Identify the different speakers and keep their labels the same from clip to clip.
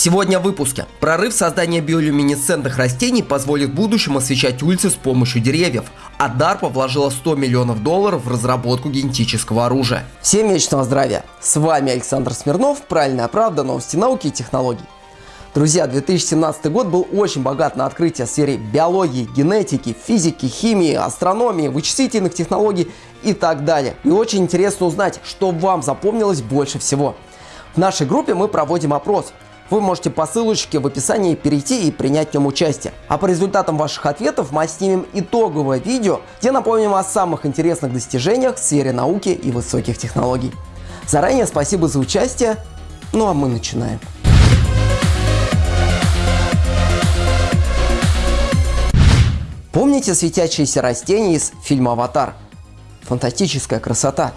Speaker 1: Сегодня в выпуске. Прорыв создания биолюминесцентных растений позволит в будущем освещать улицы с помощью деревьев. А DARPA вложила 100 миллионов долларов в разработку генетического оружия.
Speaker 2: Всем вечного здравия! С вами Александр Смирнов, Правильная правда, новости науки и технологий. Друзья, 2017 год был очень богат на открытия в сфере биологии, генетики, физики, химии, астрономии, вычислительных технологий и так далее. И очень интересно узнать, что вам запомнилось больше всего. В нашей группе мы проводим опрос – вы можете по ссылочке в описании перейти и принять в нем участие. А по результатам ваших ответов мы снимем итоговое видео, где напомним о самых интересных достижениях в сфере науки и высоких технологий. Заранее спасибо за участие, ну а мы начинаем. Помните светящиеся растения из фильма «Аватар»? Фантастическая красота.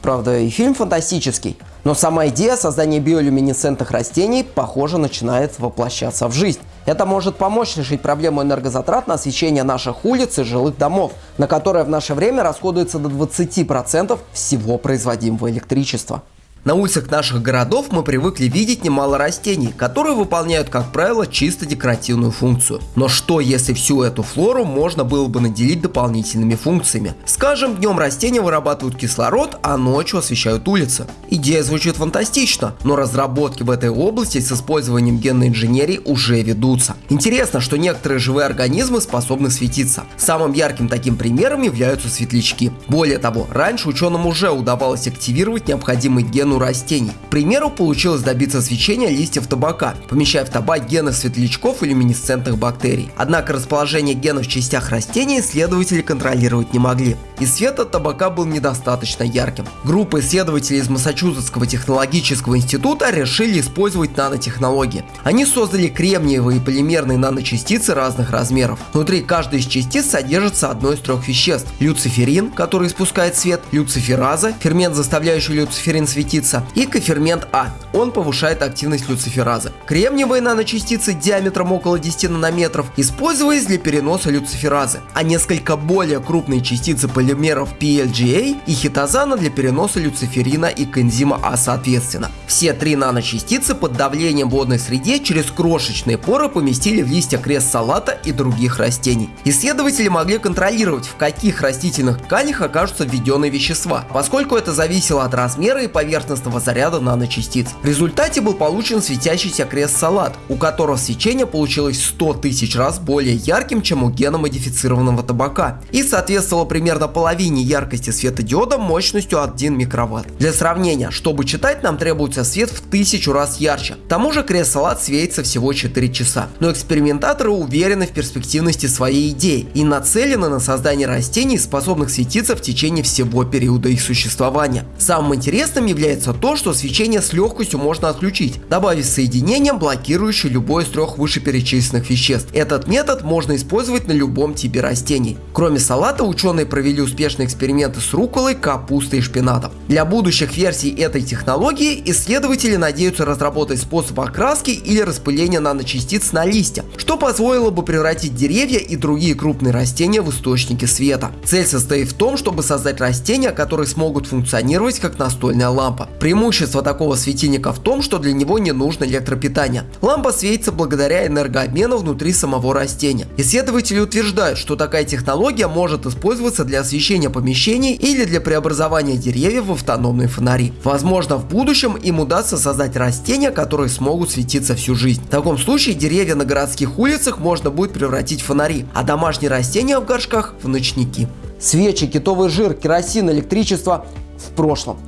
Speaker 2: Правда, и фильм фантастический, но сама идея создания биолюминесцентных растений, похоже, начинает воплощаться в жизнь. Это может помочь решить проблему энергозатрат на освещение наших улиц и жилых домов, на которое в наше время расходуется до 20% всего производимого электричества.
Speaker 1: На улицах наших городов мы привыкли видеть немало растений, которые выполняют, как правило, чисто декоративную функцию. Но что, если всю эту флору можно было бы наделить дополнительными функциями? Скажем, днем растения вырабатывают кислород, а ночью освещают улицы. Идея звучит фантастично, но разработки в этой области с использованием генной инженерии уже ведутся. Интересно, что некоторые живые организмы способны светиться. Самым ярким таким примером являются светлячки. Более того, раньше ученым уже удавалось активировать необходимый ген у растений. К примеру, получилось добиться свечения листьев табака, помещая в табак гены светлячков и люминесцентных бактерий. Однако расположение генов в частях растений исследователи контролировать не могли. И свет от табака был недостаточно ярким. Группа исследователей из Массачусетского технологического института решили использовать нанотехнологии. Они создали кремниевые полимерные наночастицы разных размеров. Внутри каждой из частиц содержится одно из трех веществ. Люциферин, который испускает свет, люцифераза, фермент, заставляющий люциферин светиться, частица и кофермент А. Он повышает активность люциферазы. Кремниевые наночастицы диаметром около 10 нанометров использовались для переноса люциферазы, а несколько более крупные частицы полимеров PLGA и хитозана для переноса люциферина и коэнзима А соответственно. Все три наночастицы под давлением в водной среде через крошечные поры поместили в листья крест-салата и других растений. Исследователи могли контролировать, в каких растительных тканях окажутся введенные вещества, поскольку это зависело от размера и поверхности поверхностного заряда наночастиц. В результате был получен светящийся крест-салат, у которого свечение получилось 100 тысяч раз более ярким, чем у геномодифицированного табака, и соответствовало примерно половине яркости светодиода мощностью 1 микроватт. Для сравнения, чтобы читать, нам требуется свет в тысячу раз ярче. К тому же крест-салат светится всего 4 часа. Но экспериментаторы уверены в перспективности своей идеи и нацелены на создание растений, способных светиться в течение всего периода их существования. Самым интересным является получается то, что свечение с легкостью можно отключить, добавив соединение, блокирующее любое из трех вышеперечисленных веществ. Этот метод можно использовать на любом типе растений. Кроме салата, ученые провели успешные эксперименты с руколой, капустой и шпинатом. Для будущих версий этой технологии исследователи надеются разработать способ окраски или распыления наночастиц на листья, что позволило бы превратить деревья и другие крупные растения в источники света. Цель состоит в том, чтобы создать растения, которые смогут функционировать как настольная лампа. Преимущество такого светильника в том, что для него не нужно электропитание. Лампа светится благодаря энергообмену внутри самого растения. Исследователи утверждают, что такая технология может использоваться для освещения помещений или для преобразования деревьев в автономные фонари. Возможно, в будущем им удастся создать растения, которые смогут светиться всю жизнь. В таком случае деревья на городских улицах можно будет превратить в фонари, а домашние растения в горшках в ночники.
Speaker 2: Свечи, китовый жир, керосин, электричество в прошлом.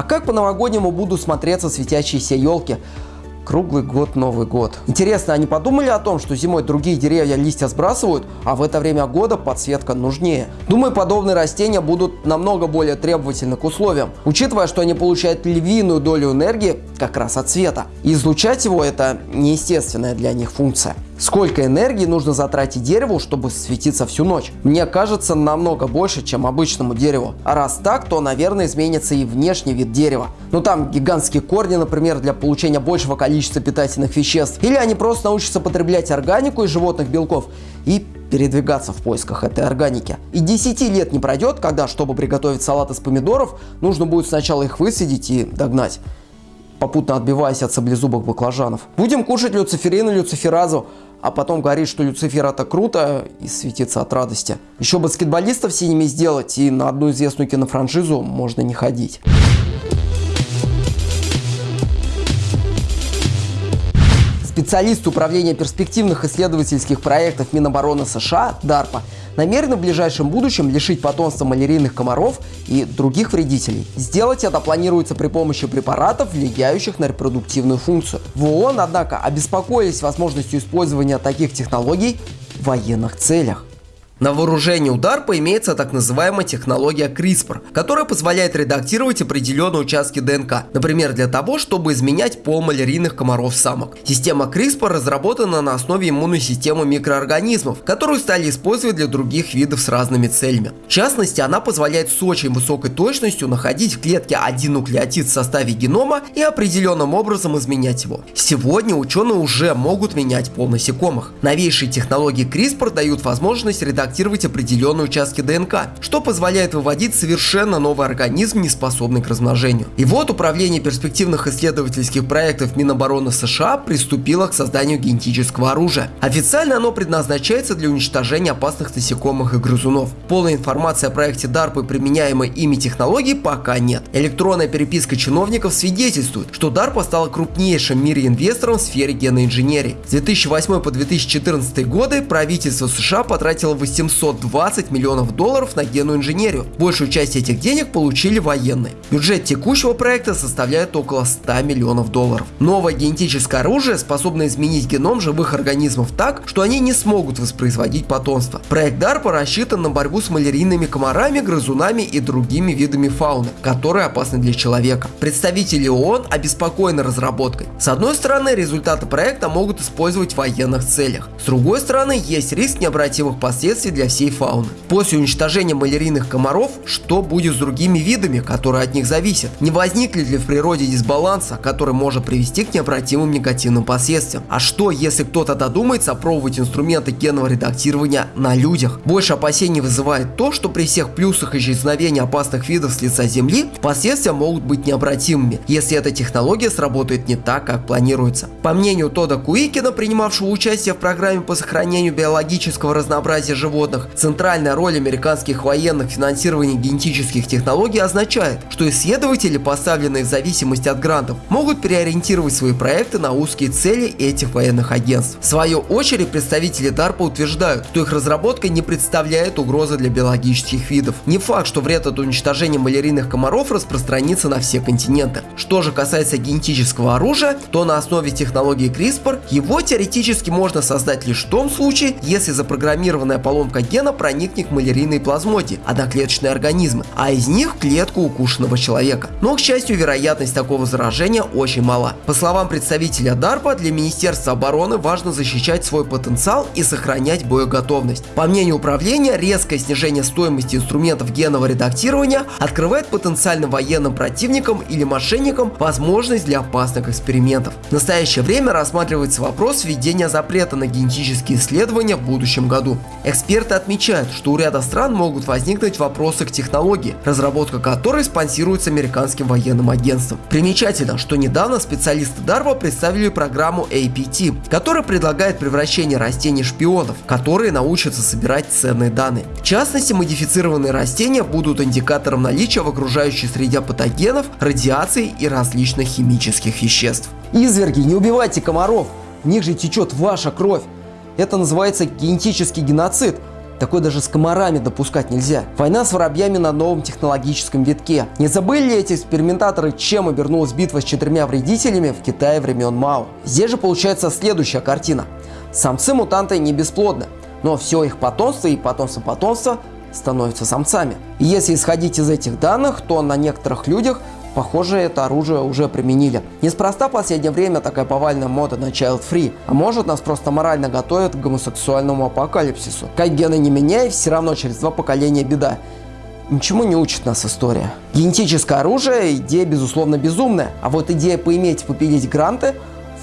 Speaker 2: А как по-новогоднему будут смотреться светящиеся елки? Круглый год Новый год. Интересно, они подумали о том, что зимой другие деревья листья сбрасывают, а в это время года подсветка нужнее? Думаю, подобные растения будут намного более требовательны к условиям, учитывая, что они получают львиную долю энергии как раз от света. И излучать его это неестественная для них функция. Сколько энергии нужно затратить дереву, чтобы светиться всю ночь? Мне кажется, намного больше, чем обычному дереву. А раз так, то, наверное, изменится и внешний вид дерева. Ну там гигантские корни, например, для получения большего количества питательных веществ. Или они просто научатся потреблять органику из животных белков и передвигаться в поисках этой органики. И 10 лет не пройдет, когда, чтобы приготовить салат из помидоров, нужно будет сначала их высадить и догнать. Попутно отбиваясь от саблезубых баклажанов. Будем кушать люциферин и люциферазу, а потом говорить, что Люцифер это круто и светиться от радости. Еще баскетболистов синими сделать, и на одну известную кинофраншизу можно не ходить. Специалист Управления перспективных исследовательских проектов Минобороны США, DARPA, намерены в ближайшем будущем лишить потомства малярийных комаров и других вредителей. Сделать это планируется при помощи препаратов, влияющих на репродуктивную функцию. В ООН, однако, обеспокоились возможностью использования таких технологий в военных целях.
Speaker 1: На вооружении у DARPA имеется так называемая технология CRISPR, которая позволяет редактировать определенные участки ДНК, например, для того, чтобы изменять пол малярийных комаров-самок. Система CRISPR разработана на основе иммунной системы микроорганизмов, которую стали использовать для других видов с разными целями. В частности, она позволяет с очень высокой точностью находить в клетке один нуклеотид в составе генома и определенным образом изменять его. Сегодня ученые уже могут менять пол насекомых. Новейшие технологии CRISPR дают возможность редактировать редактировать определенные участки ДНК, что позволяет выводить совершенно новый организм, не способный к размножению. И вот Управление перспективных исследовательских проектов Минобороны США приступило к созданию генетического оружия. Официально оно предназначается для уничтожения опасных насекомых и грызунов. Полной информации о проекте DARPA и применяемой ими технологии пока нет. Электронная переписка чиновников свидетельствует, что DARPA стала крупнейшим в мире инвестором в сфере генной инженерии. С 2008 по 2014 годы правительство США потратило 8 720 миллионов долларов на генную инженерию. Большую часть этих денег получили военные. Бюджет текущего проекта составляет около 100 миллионов долларов. Новое генетическое оружие способно изменить геном живых организмов так, что они не смогут воспроизводить потомство. Проект DARPA рассчитан на борьбу с малярийными комарами, грызунами и другими видами фауны, которые опасны для человека. Представители ООН обеспокоены разработкой. С одной стороны, результаты проекта могут использовать в военных целях. С другой стороны, есть риск необратимых последствий опасности для всей фауны. После уничтожения малярийных комаров, что будет с другими видами, которые от них зависят? Не возникнет ли в природе дисбаланса, который может привести к необратимым негативным последствиям? А что, если кто-то додумается опробовать инструменты генного редактирования на людях? Больше опасений вызывает то, что при всех плюсах исчезновения опасных видов с лица Земли, последствия могут быть необратимыми, если эта технология сработает не так, как планируется. По мнению Тода Куикина, принимавшего участие в программе по сохранению биологического разнообразия животных, животных, центральная роль американских военных в финансировании генетических технологий означает, что исследователи, поставленные в зависимости от грантов, могут переориентировать свои проекты на узкие цели этих военных агентств. В свою очередь, представители DARPA утверждают, что их разработка не представляет угрозы для биологических видов. Не факт, что вред от уничтожения малярийных комаров распространится на все континенты. Что же касается генетического оружия, то на основе технологии CRISPR его теоретически можно создать лишь в том случае, если запрограммированная поломка поломка гена проникнет к малярийной плазмоде, одноклеточные организмы, а из них в клетку укушенного человека. Но, к счастью, вероятность такого заражения очень мала. По словам представителя DARPA, для Министерства обороны важно защищать свой потенциал и сохранять боеготовность. По мнению управления, резкое снижение стоимости инструментов генного редактирования открывает потенциальным военным противникам или мошенникам возможность для опасных экспериментов. В настоящее время рассматривается вопрос введения запрета на генетические исследования в будущем году. Эксперты Эксперты отмечают, что у ряда стран могут возникнуть вопросы к технологии, разработка которой спонсируется американским военным агентством. Примечательно, что недавно специалисты DARPA представили программу APT, которая предлагает превращение растений шпионов, которые научатся собирать ценные данные. В частности, модифицированные растения будут индикатором наличия в окружающей среде патогенов, радиации и различных химических веществ.
Speaker 2: Изверги, не убивайте комаров, в них же течет ваша кровь. Это называется генетический геноцид. Такой даже с комарами допускать нельзя. Война с воробьями на новом технологическом витке. Не забыли ли эти экспериментаторы, чем обернулась битва с четырьмя вредителями в Китае времен Мао? Здесь же получается следующая картина. Самцы-мутанты не бесплодны, но все их потомство и потомство потомства становятся самцами. И если исходить из этих данных, то на некоторых людях Похоже, это оружие уже применили. Неспроста в последнее время такая повальная мода на child free, а может нас просто морально готовят к гомосексуальному апокалипсису. Как гены не меняй, все равно через два поколения беда. Ничему не учит нас история. Генетическое оружие – идея, безусловно, безумная, а вот идея поиметь, попилить гранты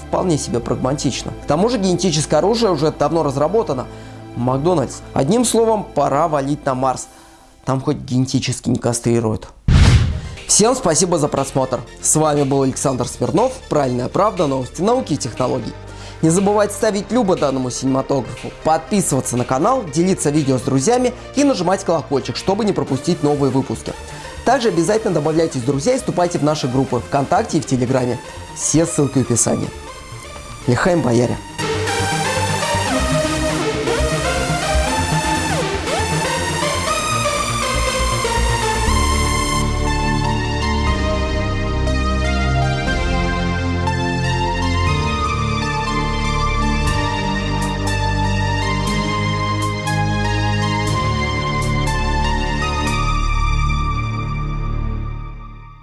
Speaker 2: вполне себе прагматична. К тому же генетическое оружие уже давно разработано. Макдональдс. Одним словом, пора валить на Марс. Там хоть генетически не кастрируют. Всем спасибо за просмотр. С вами был Александр Смирнов, Правильная правда, новости науки и технологий. Не забывайте ставить любо данному синематографу, подписываться на канал, делиться видео с друзьями и нажимать колокольчик, чтобы не пропустить новые выпуски. Также обязательно добавляйтесь в друзья и вступайте в наши группы ВКонтакте и в Телеграме. Все ссылки в описании. Лихаем бояре!